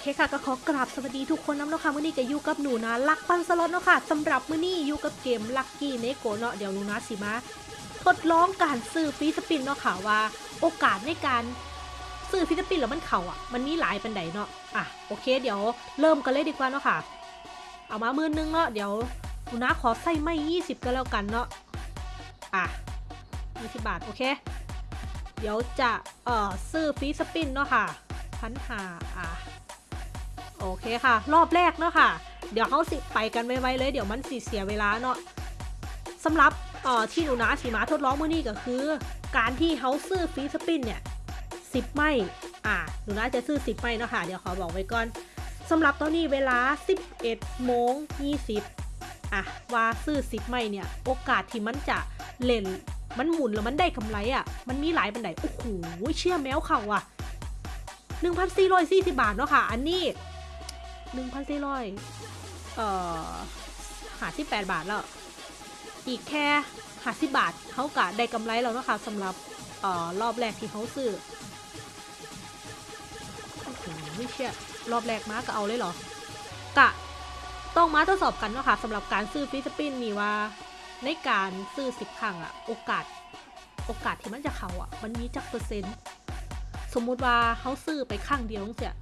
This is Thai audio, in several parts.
โอเคค่ะก็ขอกราบสวัสดีทุกคนน้ำเนาะค่ะมื้อนี้ก็อยู่กับหนูนะลักปันสล็อตเนาะค่ะสำหรับมื้อนี้อยู่กับเกมลักกี้เนโกเนาะเดี๋ยวหนูนะสิมาทดลองการซื้อ free spin เนาะค่ะว่า โอกาสในการซื้อ free spin แล้วมันเข่าอะมันมีหลายปันไดเนาะอะโอเค เดี๋ยวเริ่มกันเลยดีกว่าเนาะค่ะ เอามามือนึงเนาะเดี๋ยวหนูนะขอใส่ไม่ยี่สิบก็แล้วกันเนาะอะยี่สิบบาทโอเค เดี๋ยวจะเอ่อซื้อฟีสปินเนาะค่ะพันหาอะ โอเคค่ะ รอบแรกเนาะค่ะ เดี๋ยวเขาสิไปกันไวๆเลย เดี๋ยวมันสิเสียเวลาเนาะสำหรับเอ่อที่หนูนะสีมาทดลองมื่อนี้ก็คือ การที่เขาซื้อฟีสปินเนี่ยสิบไม่อ่าหนูนะจะซื้อสิบไม่เนาะค่ะ เดี๋ยวขอบอกไว้ก่อนสำหรับตอนนี้เวลา 11โมง20อะว่าซื้อสิบไม่เนี่ย โอกาสที่มันจะเล่นมันหมุนแล้วมันได้กำไรอะ มันมีหลายบันไดโอ้โหเชื่อแมวเขาอะ 1,440 บาทเนาะค่ะ อันนี้ 1,400เอ่อหาสิบแปดบาทแล้ว อีกแค่หาสิบาทเขากะได้กำไรแล้วนะคะสำหรับเอ่อรอบแรกที่เขาซื้อโอ้โหไม่เชื่อรอบแรกมาก็เอาเลยเหรอ กะ ต้องมาทดสอบกันเนาะค่ะสำหรับการซื้อฟิสปินนี่ว่า ในการซื้อสิบครั้งอะโอกาส โอกาสที่มันจะเขาอะมันมีจักเปอร์เซ็นต์ สมมุติว่าเขาซื้อไปข้างเดียวเสีย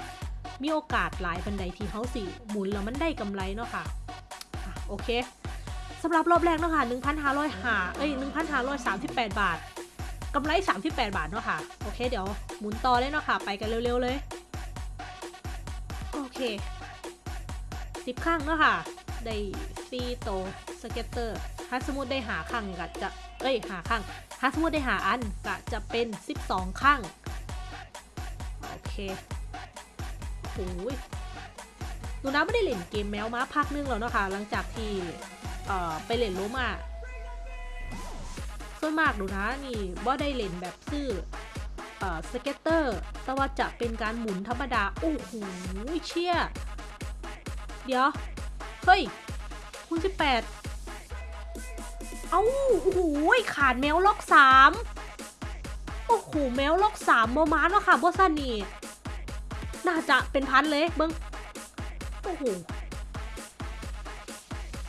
มีโอกาสหลายบันไดที่เขาสิหมุนแล้วมันได้กำไรเนาะค่ะอะ โอเคสำหรับรอบแรกเนาะค่ะ1,500หาเอ้ย1,538 บาทกำไร 38 บาทเนาะค่ะ โอเค เดี๋ยวหมุนต่อเลยเนาะค่ะ ไปกันเร็วๆเลย โอเค 10ครั้งเนาะค่ะ ได้สี่โต scatter ถ้าสมมติได้หาครั้งก็จะ เอ้ย หาครั้งถ้าสมมติได้หาอันก็จะเป็น 12ครั้งโอเค โอ้ยหนูนะไม่ได้เล่นเกมแมวมาพักนึงแล้วเนาะคะหลังจากที่ไปเล่นโลมาส่วนมากหนูนะนี่บ่ได้เล่นแบบซื้อเอ่อ scatter แต่ว่าจะเป็นการหมุนธรรมดา โอ้โหเชี่ย เดี๋ยว เฮ้ย คูณสิบแปดเอ้า โอ้โหขาดแมวล็อกสามโอ้โห แมวล็อกสามโมมาเนาะค่ะบ่ซั่นนี่ น่าจะเป็นพันเลยเบิ้งโอ้โห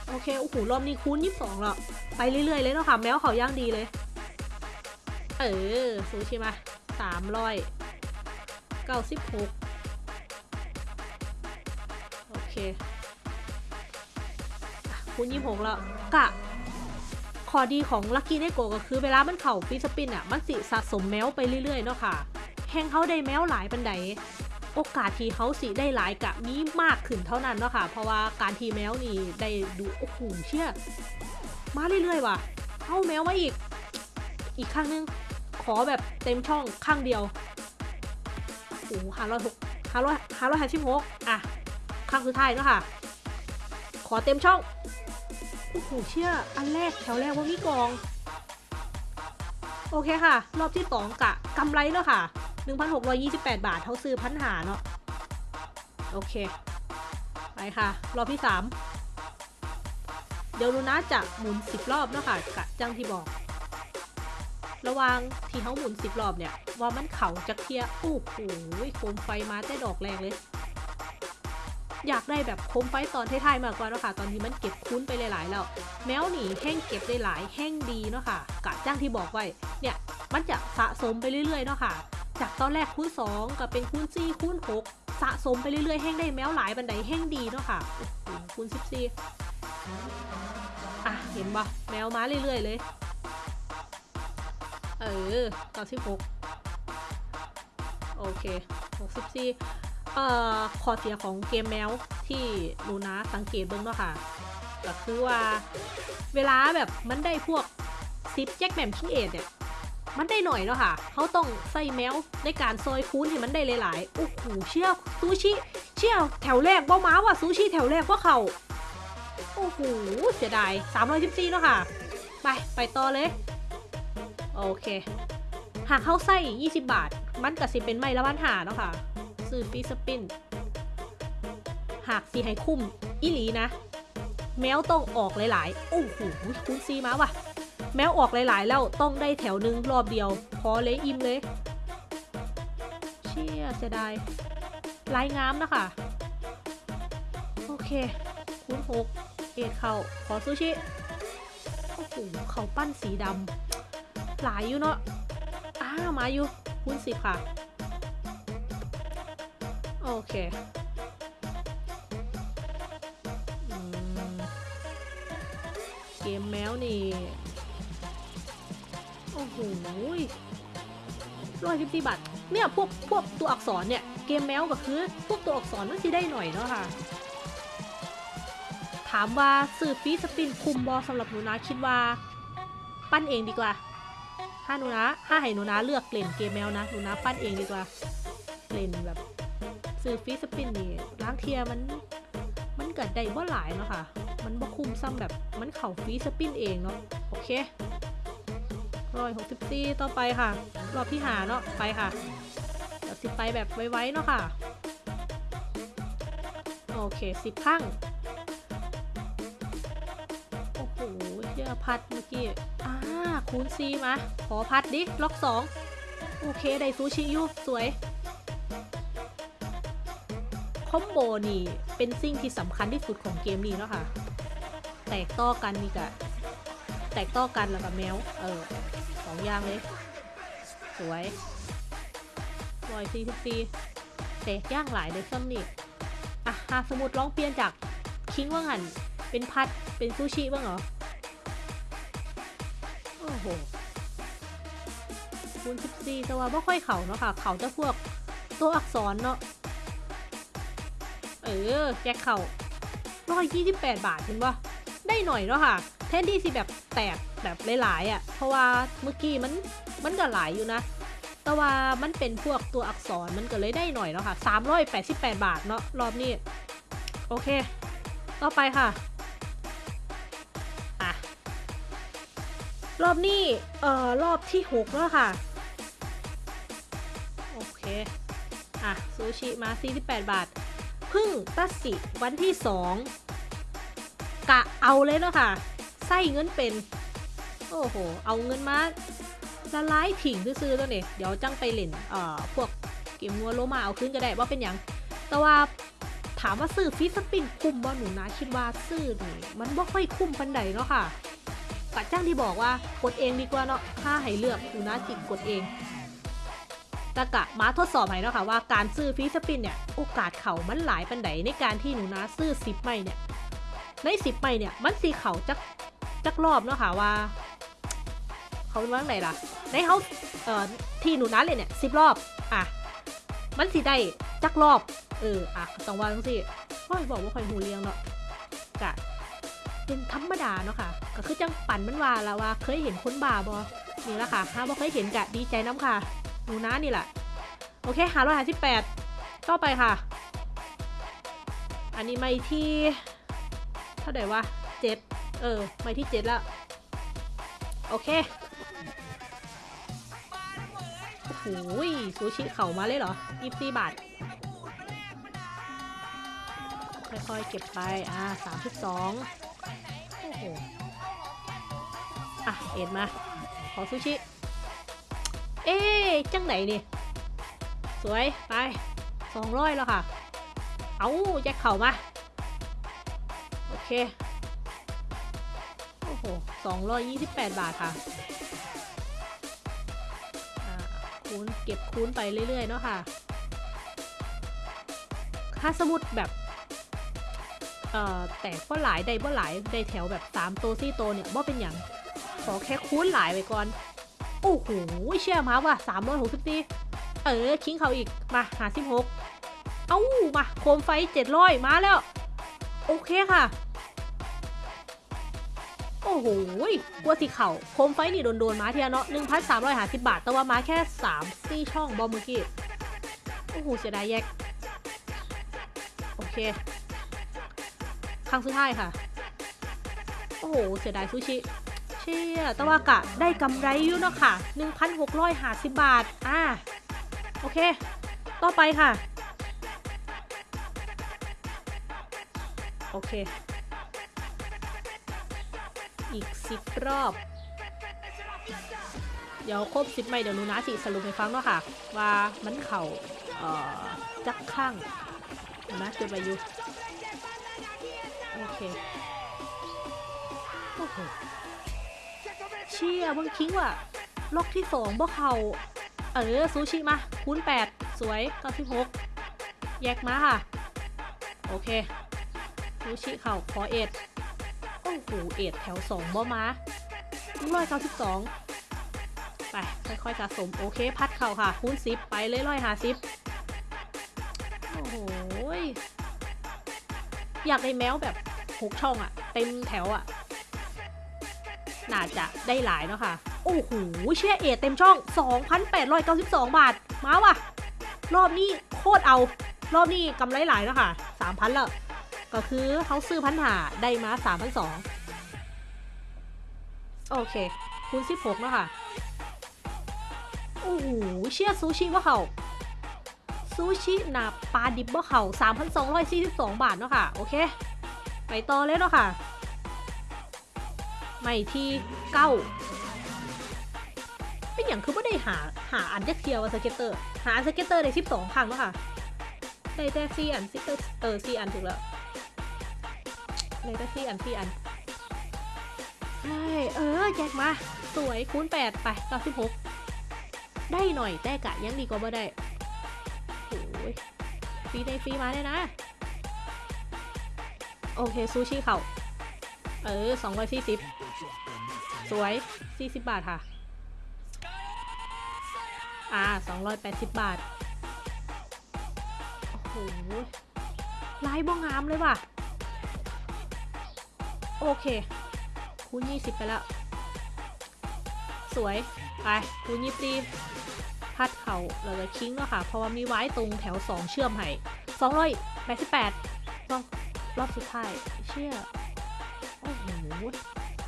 โอเคโอ้โหรอบนี้คูณยี่สองแล้วไปเรื่อยๆเลยเนาะค่ะแมวเขาย่างดีเลย เออซูชิมาสามร้อยเก้าสิบหกโอเคคูณยี่หกแล้วกะข้อดีของ Lucky Neko ก็คือเวลามันเข่า free spin อะ มันสิสะสมแมวไปเรื่อยๆเนาะค่ะแห่งเขาได้แมวหลายปานใด โอกาสที่เขาสิได้หลายกะมีมากขึ้นเท่านั้นเนาะค่ะ เพราะว่าการทีแมวนี่ได้ดูโอ้โหเชี่ยมาเรื่อยๆว่ะเอาแมวมาอีก อีกครั้งนึง ขอแบบเต็มช่องข้างเดียวโอ้ห้าร้อยหกห้าร้อยห้าร้อยห้าสิบหกอะครั้งสุดท้ายเนาะค่ะ ขอเต็มช่องโอ้โหเชื่ออันแรกแถวแรกว่ามีกอง โอเคค่ะ รอบที่สองกะกำไรเนาะค่ะ 1,628 บาทเท่าซื้อพันหาเนาะโอเค ไปค่ะ รอบที่สามเดี๋ยวลูน่าจะหมุน 10 รอบเนาะค่ะกะจังที่บอก ระวังที่เขาหมุน 10 รอบเนี่ย ว่ามันเข่าจักเทียโอ้โหโคมไฟมาแต่ดอกแรงเลย อยากได้แบบโคมไฟตอนท้ายๆมากกว่าเนาะค่ะ ตอนที่มันเก็บคุ้นไปหลายๆแล้ว แมวหนีแห้งเก็บได้หลายแห้งดีเนาะค่ะกะจ้างที่บอกไว้ เนี่ย มันจะสะสมไปเรื่อยๆเนาะค่ะ จากตอนแรกคูณ2กับเป็นคูณ4คูณ6สะสมไปเรื่อยๆแห้งได้แมวหลายบันไดแห้งดีเนาะค่ะคูณ14อะเห็นปะแมวมาเรื่อยๆเลย เออ96โอเค64เอ่อข้อเสียของเกมแมวที่ลูนะสังเกตเบิ่งเนาะค่ะก็คือว่าเวลาแบบมันได้พวกสิบแจ็คแหม่มคิงเอซเนี่ย มันได้หน่อยเนาะค่ะ เขาต้องใส่แมวในการซอยคูณให้มันได้หลายๆ โอ้โหเชี่ยวซูชิเชี่ยวแถวแรกบ้ม้าว่ะซูชิแถวแรกว่าเขาโอ้โหเสียดาย314เนาะค่ะ ไป ไปต่อเลย โอเค หากเขาใส่20 บาท มันก็สิเป็นไม้ละพันห้าเนาะค่ะ ซื้อ free spin หากสิให้คุ้ม อีหลีนะ แมวต้องออกหลาย ๆ โอ้โหคูณซีมาว่ะ แมวออกหลายๆ แล้วต้องได้แถวหนึ่งรอบเดียว พอเลยอิ่มเลย เชี่ยเสียดายลายงามนะคะ โอเค คูณหกเอ็ดเขาขอซูชิโอ้โหเขาปั้นสีดำหลายอยู่เนาะอ้ามาอยู่ คูณสิบค่ะ โอเคเกมแมวนี่ อ้โหร้อยสิบสี่บาทเนี่ยพวกพวกตัวอักษรเนี่ยเกมแมวก็คือพวกตัวอักษรมันสิได้หน่อยเนาะค่ะ ถามว่าสื่อฟีสปินคุมบอสำหรับหนูนะคิดว่า ปั้นเองดีกว่าถ้าหนูนะถ้าให้หนูนะเลือกเล่นเกมแมวนะหนูนะปั้นเองดีกว่าเล่นแบบสื่อฟีสปินนี่ล้างเทียมันมันเกิดได้บ่หลายเนาะค่ะ มันบ่คุมซ้ำแบบมันเข่าฟีสปินเองเนาะโอเค ร้อยหกสิบสี่ต่อไปค่ะ รอบที่หาเนาะไปค่ะเดี๋ยวสิไปแบบไว้ๆเนาะค่ะ โอเคสิบข้างโอ้โหเชื่อพัดเมื่อกี้ อ่า คูณซีมา ขอพัดดิ ล็อกสองโอเค ได้ซูชิยูสวย คอมโบนี่ เป็นสิ่งที่สำคัญที่สุดของเกมนี้เนาะค่ะ แตกต่อกันนี่กะแตกต่อกันแล้วกับแมว เออ องอย่างเลย สวยรอยซีทุกซีแตกย่างหลายเลยซ้ำนี่อะหาสมมติลองเปลี่ยนจากคิงว่างันเป็นพัดเป็นซูชิบ้างเหรอ โอ้โหคูณ14แต่ว่าไม่ค่อยเข่าเนาะค่ะ เข่าจะพวกตัวอักษรเนาะ เออแกะเข่าร้อยยี่สิบแปดบาทเห็นปะได้หน่อยเนาะค่ะ แทนที่สิแบบแตกแบบหลายๆอะ่ะ เพราะว่าเมื่อกี้มันมันก็หลายอยู่นะ แต่ว่ามันเป็นพวกตัวอักษรมันก็เลยได้หน่อยเนาะค่ะ 388 บาทเนาะรอบนี้ โอเค ต่อไปค่ะอะ รอบนี้เอ่อรอบที่6แล้วค่ะ โอเค อะ ซูชิมา 48 บาท พึ่งตัดสิวันที่ 2กะเอาเลยเนาะค่ะ ใส่เงินเป็น โอ้โห เอาเงินมาละลายถิ่งซื้อๆตัวนี้เดี๋ยวจังไปเล่นเอ่อพวกเกมมัวโลมาเอาขึ้นก็ได้ว่าเป็นอย่าง แต่ว่าถามว่าซื้อ free spin คุ้มบ่หนูนะคิดว่าซื้อนี่มันบ่ค่อยคุ้มปานใดเนาะค่ะกัดจ้างที่บอกว่ากดเองดีกว่าเนาะถ้าให้เลือกหนูนะจิกกดเองแตะกะมาทดสอบให้เนาะค่ะว่าการซื้อ free spin เนี่ยโอกาสเข่ามันหลายปานใดในการที่หนูนะซื้อสิบไม้เนี่ยในสิบไม้เนี่ยมันสิเข่าจัก จักรอบเนาะค่ะว่า เขาเป็นว่าไงล่ะ ในเขาเอ่อที่หนูนะเลยเนี่ยสิบรอบ อะ มันสิได้จักรอบ เออ อะต้องว่าจังสิค่อยบอกว่าค่อยหูเรียงเนาะกะเป็นธรรมดาเนาะค่ะ ก็คือจังปั่นมันว่าล้วว่าเคยเห็นคนบาบอนี่แหละค่ะ ถ้าบ่เคยเห็นกะดีใจน้ำค่ะ หนูนะนี่แหละ โอเคหาร้อยหาสิบแปดต่อไปค่ะ อันนี้ไม่ที่ เท่าไหร่วะเจ็ด เออไม่ที่เจ็ดแล้วโอเคโอ้โหซูชิเข่ามาเลยเหรอยี่สิบาท ค่อยๆ เก็บไป อ่าสามสิบสองโอ้โห อะ เอ็ดมา ขอซูชิ เอ๊จังไหนนี่ สวย ไปสองร้อยแล้วค่ะ เอาแจ็คเข่ามา โอเค โอ้สองร้อยยี่สิบแปดบาทค่ะคูณเก็บคูณไปเรื่อยๆเนาะค่ะถ้าสมมุดแบบเอ่อแต่ก็หลายได้บ่หลายไดแถวแบบ3โตว4โตวเนี่ยบ่เป็นอย่างขอแค่คูณหลายไปก่อน โอ้โหเชื่อมาว่ะ364เออคิงเขาอีกมาหา16เอ้ามาโคมไฟ 700 มาแล้ว โอเคค่ะ อ้โหกลัวสิเข่าโคมไฟนี่โดนๆมาเทียเนาะ1,350บาท แต่ว่ามาแค่3ซี่ช่องบอมเมื่อกี้ โอ้โหเสียดายแยก โอเค ครั้งสุดท้ายค่ะ โอ้โหเสียดายซูชิ เชี่ยแตะวากะได้กำไรอยู่เนาะค่ะ1,650บาท อ่า โอเค ต่อไปค่ะ โอเค อีกสิบรอบ เดี๋ยวครบสิบไม่เดี๋ยวหนูนะสิสรุปให้ฟังเนาะค่ะ ว่ามันเข่าเอ่อจักข้างนะเกิดไปอยู่โอเคโอ้โหเชี่ยเบิ่งคิงว่ะล็อกที่สองบ่เข่าเออซูชิมาคูณแปดสวยเก้าสิบหกแยกมาค่ะ โอเคซูชิเข่าขอเอ็ด โอ้โหเอ็ดแถวสองบ่มาร้อยเก้าสิบสองไป ค่อยๆสะสม โอเค พัดเข่าค่ะคูณสิบไปเลยร้อยหาสิบโอ้โหอยากได้แมวแบบหกช่องอะเต็มแถวอะน่าจะได้หลายเนาะค่ะ โอ้โห เชี่ยเอทเต็มช่อง 2,892 บาท มาว่ะ รอบนี้โคตรเอา รอบนี้กำไรหลายเนาะค่ะ 3,000 แล้ว ก็คือเขาซื้อพันหาได้มา 3,200 โอเค คูณ 16เนาะค่ะ โอ้โห เชี่ยซูชิว่าเขาซูชิหนาปลาดิบว่าเขา3,242 บาทเนาะค่ะ โอเค ไปต่อเลยเนาะค่ะ ไม้ที่เก้าเป็นอย่างคือไม่ได้หาหาอันเด็กเทียว scatter หาอัน scatter ได้12 ครั้งแล้วค่ะ ได้แต่สี่อัน scatter เออสี่อันถูกแล้วได้แต่สี่อันสี่อัน ใช่เออแจกมา สวยคูณ8ไป96ได้หน่อยแต่กะยังดีกว่าบ่ได้โอ้ยฟรีได้ฟรีมาได้นะ โอเค ซูชิเขาเออ240สวย40บาทค่ะ อ่า280บาท โอ้โหลายบ้องงามเลยว่ะ โอเค คูณ20 ไปแล้ว สวย ไปคูณ20พัดเขาเราจะคิงแล้วค่ะ เพราะว่ามีไว้ตรงแถว 2 เชื่อมให้288รอบรอบสุดท้าย เชื่อ โอ้โห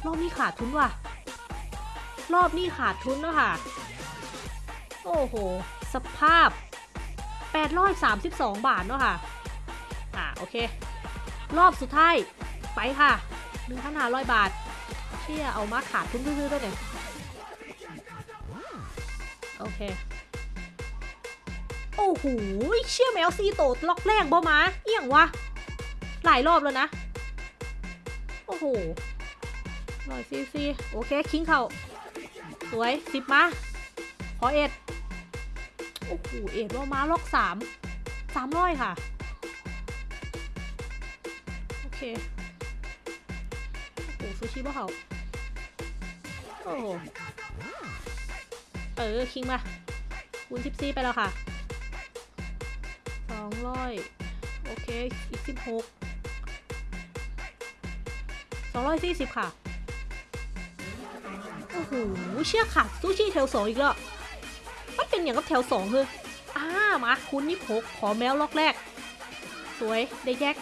รอบนี้ขาดทุนว่ะ รอบนี้ขาดทุนแล้วค่ะ โอ้โห สภาพ 832 บาทเนาะค่ะ อ่า โอเค รอบสุดท้าย ไปค่ะ 1,500 บาท เชี่ยเอามาขาดทุนซื่อๆด้วยเนี่ยโอเค โอ้โหเชี่ยแมวซีโตดล็อกแรงบ่มา เอี่ยงวะ หลายรอบแล้วนะ โอ้โหร้อยซีซีโอเค คิงเข่าสวยสิบมาขอเอ็ดโอ้โหเอ็ดว่ามาล็อกสามสามร้อยค่ะ โอเค ซูชิบ่เขาโอ้โหเออ คิงมาคูณสิบสี่ไปแล้วค่ะสองร้อยโอเค อีกสิบหกสองร้อยสี่สิบค่ะ โอ้โห เชื่อค่ะ ซูชิแถวสองอีกแล้วมันเป็นอย่างกับแถวสองคืออ่ามาคุณนี่พกขอแมวล็อกแรก สวย ได้แยก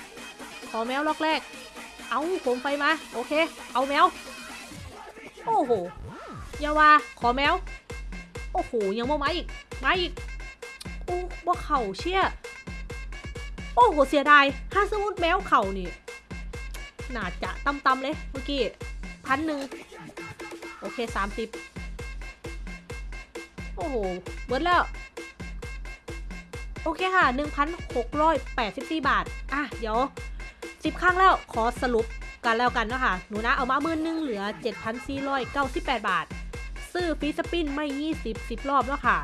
ขอแมวล็อกแรก เอาผมไฟมา โอเค เอาแมว โอ้โหยาวา ขอแมว โอ้โห ยังมามาอีก ไมาอีก โอ้บ่เข่าเชี่ย โอ้โห เสียดายถ้าสมมติแมวเข่านี่ น่าจะตำตำๆเลย เมื่อกี้พันหนึ่ง โอเคสามสิบโอ้โหเบิดแล้ว โอเคค่ะ 1,684 บาท อะ เดี๋ยว 10 ครั้งแล้วขอสรุปกันแล้วกันเนาะคะหนูนะเอามามื่นหนึงเหลือ 7,498 บาท ซื้อฟรีสปินไม่ 20 10 รอบแล้วค่ะ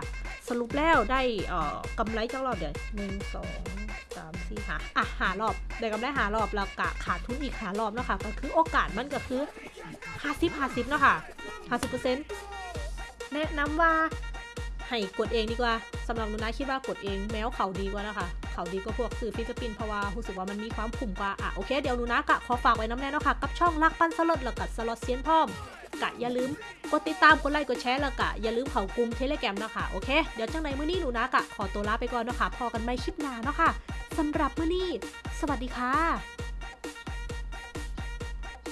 สรุปแล้วได้เอ่อกำไรจักรอบเดี๋ยวหนึ่งสองสามสี่หาอะหารอบได้กำไรหารอบแล้วกะขาดทุนอีกหารอบแล้วค่ะก็คือโอกาสมันก็คือห้าสิบห้าสิบเนาะค่ะห้าสิบเปอร์เซ็นต์แนะนำว่าให้กดเองดีกว่าสำหรับหนูนะคิดว่ากดเองแมวเขาดีกว่านะคะ ขาดีก็พวกซื้อ free spin เพราะว่ารู้สึกว่ามันมีความผุ่มกว่าอะโอเคเดี๋ยวนูนะกะขอฝากไว้น้ำแน่เนาะค่ะกับช่องรักปั่นสล็อตแล้วกับสล็อตเซียนพ่อมกะอย่าลืมกดติดตามกดไลค์กดแชร์แล้วกะอย่าลืมเขากลุ่มเทเลแกรมนะคะโอเคเดี๋ยวจังไหนมื้อนี้หนูนะกะขอตัวลาไปก่อนเนาะค่ะพอกันไม่คลิปหน้าเนาะค่ะสำหรับมื้อนี้ สวัสดีค่ะ